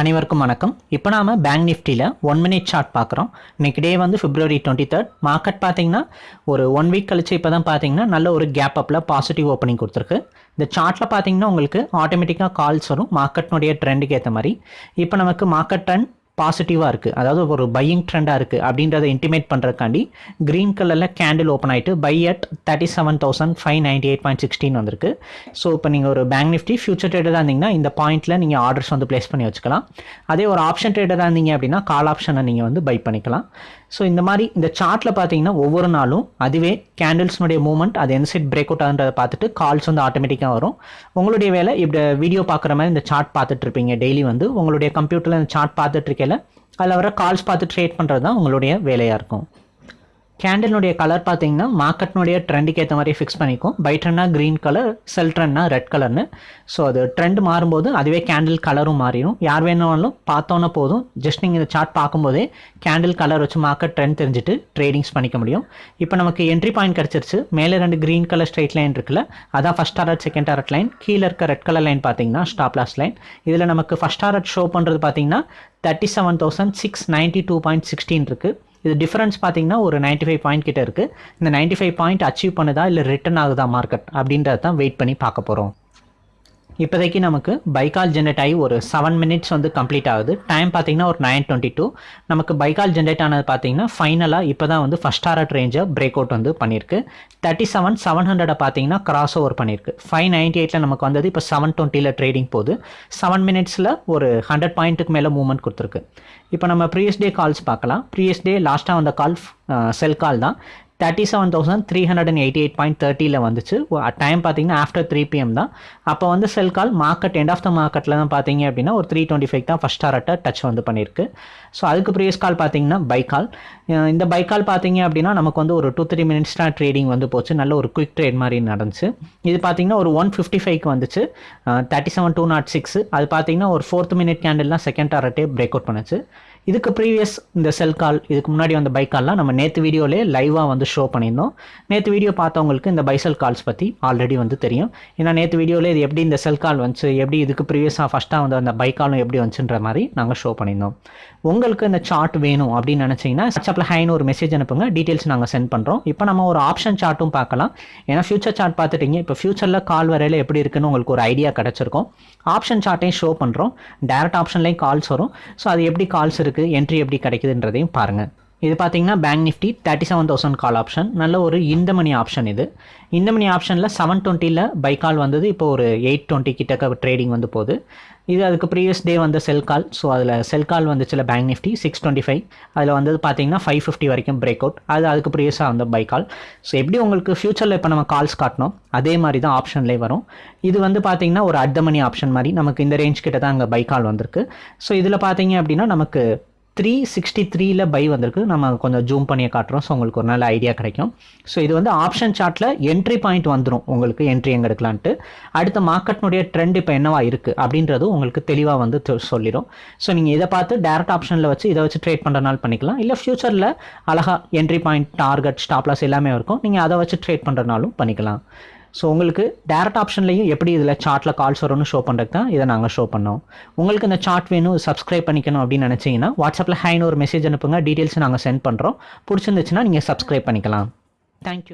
அனைவருக்கும் வணக்கம். இப்போ நாம் பேங்க் நிஃப்டியில் ஒன் மினிட் சார்ட் பார்க்குறோம். இன்னைக்கு டே வந்து பிப்ரவரி டுவெண்ட்டி தேர்ட் மார்க்கெட் பார்த்தீங்கன்னா ஒரு ஒன் வீக் கழிச்சு இப்போ தான் பார்த்தீங்கன்னா நல்ல ஒரு கேப் அப்பில் பாசிட்டிவ் ஓப்பனிங் கொடுத்துருக்கு. இந்த சார்ட்டில் பார்த்தீங்கன்னா உங்களுக்கு ஆட்டோமேட்டிக்காக கால்ஸ் வரும். மார்க்கெட்னுடைய ட்ரெண்டுக்கு ஏற்ற மாதிரி. இப்போ நமக்கு மார்க்கெட் ட்ரெண்ட் பாசிட்டிவாக இருக்குது அதாவது ஒரு பையிங் ட்ரெண்டாக இருக்குது அப்படின்றத இன்டிமேட் பண்ணுறதுக்காண்டி க்ரீன் கலரில் கேண்டில் ஓப்பன் ஆகிட்டு by at thirty seven thousand five ninety eight point sixteen வந்திருக்கு. ஸோ இப்போ நீங்கள் ஒரு பேங்க் நிஃப்டி ஃபியூச்சர் ட்ரேடராக இருந்தீங்கன்னா இந்த பாயிண்ட்டில் நீங்கள் ஆர்டர்ஸ் வந்து ப்ளேஸ் பண்ணி வச்சுக்கலாம். அதே ஒரு ஆப்ஷன் ட்ரேடராக இருந்தீங்க அப்படின்னா கால் ஆப்ஷனை நீங்கள் வந்து பை பண்ணிக்கலாம். ஸோ இந்த மாதிரி இந்த சார்ட்டில் பார்த்தீங்கன்னா ஒவ்வொரு நாளும் அதுவே கேண்டில்ஸ்னுடைய மூவ்மெண்ட் அது எந்த சைட் பிரேக் அவுட் ஆகுன்றதை பார்த்துட்டு கால்ஸ் வந்து ஆட்டோமேட்டிக்காக வரும். உங்களுடைய வேலை இப்படி வீடியோ பார்க்குற மாதிரி இந்த சார்ட் பார்த்துட்டு இருப்பீங்க. டெய்லி வந்து உங்களுடைய கம்ப்யூட்டரில் இந்த சார்ட் பார்த்துட்டு இருக்கையில அதில் வர கால்ஸ் பார்த்து ட்ரேட் பண்ணுறது தான் உங்களுடைய வேலையாக இருக்கும். கேண்டிலுடைய கலர் பார்த்தீங்கன்னா மார்க்கெட்னுடைய ட்ரெண்டுக்கு ஏற்ற மாதிரி ஃபிக்ஸ் பண்ணிக்கும். பை ட்ரெண்ட்னா க்ரீன் கலர் செல் ட்ரெண்ட்னா ரெட் கலர்னு ஸோ அது ட்ரெண்ட் மாறும்போது அதுவே கேண்டில் கலரும் மாறிடும் யார் வேணாலும் பார்த்தோன்னே போதும். ஜஸ்ட் நீங்கள் இந்த சார்ட் பார்க்கும்போதே கேண்டில் கலர் வச்சு மார்க்கெட் ட்ரெண்ட் தெரிஞ்சுட்டு ட்ரேடிங்ஸ் பண்ணிக்க முடியும். இப்போ நமக்கு என்ட்ரி பாயிண்ட் கிடச்சிருச்சு. மேலே ரெண்டு க்ரீன் கலர் ஸ்ட்ரைட் லைன் இருக்குல்ல அதான் first target second target line கீழே இருக்க ரெட் கலர் லைன் பார்த்தீங்கன்னா ஸ்டாப் லாஸ் லைன் இதில் நமக்கு ஃபஸ்ட் டாரட் ஷோ பண்ணுறது பார்த்தீங்கன்னா thirty seven thousand six ninety two point sixteen இருக்குது இது டிஃபரன்ஸ் பார்த்தீங்கன்னா ஒரு நைன்ட்டி ஃபைவ் பாயிண்ட் கிட்ட இருக்குது இந்த நைன்ட்டி ஃபைவ் பாயிண்ட் அச்சீவ் பண்ணுதா இல்லை ரிட்டர்ன் ஆகுதா மார்க்கெட் அப்படின்றத தான் வெயிட் பண்ணி பார்க்க போகிறோம் இப்போதைக்கு நமக்கு பைக்கால் ஜென்ரேட் ஆகி ஒரு செவன் மினிட்ஸ் வந்து கம்ப்ளீட் ஆகுது. டைம் பார்த்தீங்கன்னா ஒரு நைன் டுவெண்ட்டி டூ நமக்கு பைக்கால் ஜென்ரேட் ஆனது பார்த்தீங்கன்னா ஃபைனலாக இப்போ தான் வந்து ஃபஸ்ட் டாரட் ரேஞ்சை பிரேக் அவுட் வந்து பண்ணியிருக்கு. தேர்ட்டி செவன் செவன் ஹண்ட்ரடை பார்த்தீங்கன்னா கிராஸ் ஓவர் பண்ணியிருக்கு. ஃபைவ் நைன்ட்டி எயிட்டில் நமக்கு வந்தது இப்போ செவன் டுவெண்ட்டியில் ட்ரேடிங் போகுது. செவன் மினிட்ஸில் ஒரு ஹண்ட்ரட் பாயிண்ட்டுக்கு மேலே மூவ்மெண்ட் கொடுத்துருக்கு. இப்போ நம்ம ப்ரீவியஸ் டே கால்ஸ் பார்க்கலாம். ப்ரீவியஸ் டே லாஸ்ட்டாக வந்த கால் செல் கால் தான். Thirty seven thousand three hundred and eighty eight point தேர்ட்டியில் வந்துச்சு. டைம் பார்த்தீங்கன்னா ஆஃப்டர் த்ரீ பிஎம் தான். அப்போ வந்து sell call market end of the மார்க்கெட்டில் தான் பார்த்தீங்க அப்படின்னா ஒரு த்ரீ டுவெண்ட்டி ஃபைவ் தான் ஃபஸ்ட் டாரட்டை டச் வந்து பண்ணியிருக்கு ஸோ அதுக்கு ப்ரீவியஸ் கால் பார்த்தீங்கன்னா பை கால் இந்த பை கால் பார்த்தீங்க அப்படின்னா நமக்கு வந்து ஒரு டூ த்ரீ மினிட்ஸ் தான் ட்ரேடிங் வந்து போச்சு. நல்ல ஒரு குயிக் ட்ரேட் மாதிரி நடந்துச்சு. இது பார்த்தீங்கன்னா ஒரு ஒன் ஃபிஃப்டி ஃபைவ்க்கு வந்துச்சு. Thirty seven two nought six அது பார்த்தீங்கன்னா ஒரு ஃபோர்த் மினிட் கேண்டில் தான் செகண்ட் டாரட்டே பிரேக் அவுட் பண்ணுச்சு. இதுக்கு ப்ரீவியஸ் இந்த செல் கால் இதுக்கு முன்னாடி வந்த பை கால்லாம் நம்ம நேற்று வீடியோலே லைவாக வந்து ஷோ பண்ணியிருந்தோம். நேற்று வீடியோ பார்த்தவங்களுக்கு இந்த பைசல் கால்ஸ் பற்றி ஆல்ரெடி வந்து தெரியும். ஏன்னா நேற்று வீடியோவில் இது எப்படி இந்த செல் கால் வந்துச்சு எப்படி இதுக்கு ப்ரீவியஸாக ஃபஸ்ட்டாக வந்து அந்த பை காலும் எப்படி வந்துச்சுன்ற மாதிரி நாங்கள் ஷோ பண்ணியிருந்தோம். உங்களுக்கு இந்த சார்ட் வேணும் அப்படின்னு நினச்சிங்கன்னா வாட்ஸ்அப்பில் ஹைன்னு ஒரு மெசேஜ் அனுப்புங்க டீட்டெயில்ஸ் நாங்கள் சென்ட் பண்ணுறோம் இப்போ நம்ம ஒரு ஆப்ஷன் சார்ட்டும் பார்க்கலாம். ஏன்னா ஃபியூச்சர் சார்ட் பார்த்துட்டீங்க இப்போ ஃபியூச்சரில் கால் வரையில் எப்படி இருக்குன்னு உங்களுக்கு ஒரு ஐடியா கிடச்சிருக்கும். ஆப்ஷன் சார்ட்டையும் ஷோ பண்ணுறோம் டேரக்ட் ஆப்ஷன்லேயும் கால்ஸ் வரும். ஸோ அது எப்படி கால்ஸ் இருக்குது என்ட்ரி எப்படி கிடைக்குதுன்றதையும் பாருங்கள் இது பார்த்தீங்கன்னா bank Nifty thirty seven thousand call option நல்ல ஒரு இந்த மணி ஆப்ஷன் இது. இந்த மணி ஆப்ஷனில் செவன் டுவெண்ட்டியில் பை கால் வந்தது. இப்போ ஒரு எயிட் டுவெண்ட்டி கிட்டக்க ட்ரேடிங் வந்து போகுது. இது அதுக்கு ப்ரீவியஸ் டே வந்த செல் கால் ஸோ அதில் செல் கால் வந்துச்சுல bank Nifty six twenty five அதில் வந்தது பார்த்தீங்கன்னா ஃபைவ் ஃபிஃப்டி வரைக்கும் பிரேக் அவுட் அது அதுக்கு ப்ரீவியஸாக வந்த பை கால் ஸோ எப்படி உங்களுக்கு ஃபியூச்சரில் இப்போ நம்ம கால்ஸ் காட்டணும்? அதே மாதிரி தான் ஆப்ஷன்லேயே வரும். இது வந்து பார்த்தீங்கன்னா ஒரு அட் மணி ஆப்ஷன் மாதிரி. நமக்கு இந்த ரேஞ்ச் கிட்ட தான் அங்கே பை கால் வந்திருக்கு. ஸோ இதில் பார்த்தீங்க அப்படின்னா நமக்கு த்ரீ சிக்ஸ்டி த்ரீல பை வந்திருக்கு. நம்ம கொஞ்சம் ஜூம் பண்ணியே காட்டுறோம். ஸோ உங்களுக்கு ஒரு நல்ல ஐடியா கிடைக்கும். ஸோ இது வந்து ஆப்ஷன் சார்ட்டில் என்ட்ரி பாயிண்ட் வந்துடும் உங்களுக்கு என்ட்ரி எங்கே எடுக்கலான்ட்டு. அடுத்த மார்க்கெட்னுடைய ட்ரெண்ட் இப்போ என்னவா இருக்குது அப்படின்றது உங்களுக்கு தெளிவாக வந்து சொல்லிடும் ஸோ நீங்கள் இதை பார்த்து டேரக்ட் ஆப்ஷனில் வச்சு இதை வச்சு ட்ரேட் பண்ணுறனால பண்ணிக்கலாம். இல்லை ஃப்யூச்சரில் அழகாக என்ட்ரி பாயிண்ட் டார்கெட் ஸ்டாப்லாஸ் எல்லாமே இருக்கும். நீங்கள் அதை வச்சு ட்ரேட் பண்ணுறனாலும் பண்ணிக்கலாம். ஸோ உங்களுக்கு டேரக்ட் ஆப்ஷன்லையும் எப்படி இதில் சார்ட்டில் கால்ஸ் வரும்னு ஷோ பண்ணுறதுக்கு தான் இதை நாங்கள் ஷோ பண்ணோம். உங்களுக்கு இந்த சார்ட் வேணும் சப்ஸ்கிரைப் பண்ணிக்கணும் அப்படின்னு நினச்சிங்கன்னா வாட்ஸ்அப்பில் ஹைன்னு ஒரு மெசேஜ் அனுப்புங்க. டீட்டெயில்ஸ் நாங்கள் சென்ட் பண்ணுறோம் பிடிச்சிருந்துச்சுன்னா நீங்கள் சப்ஸ்கிரைப் பண்ணிக்கலாம். தேங்க்யூ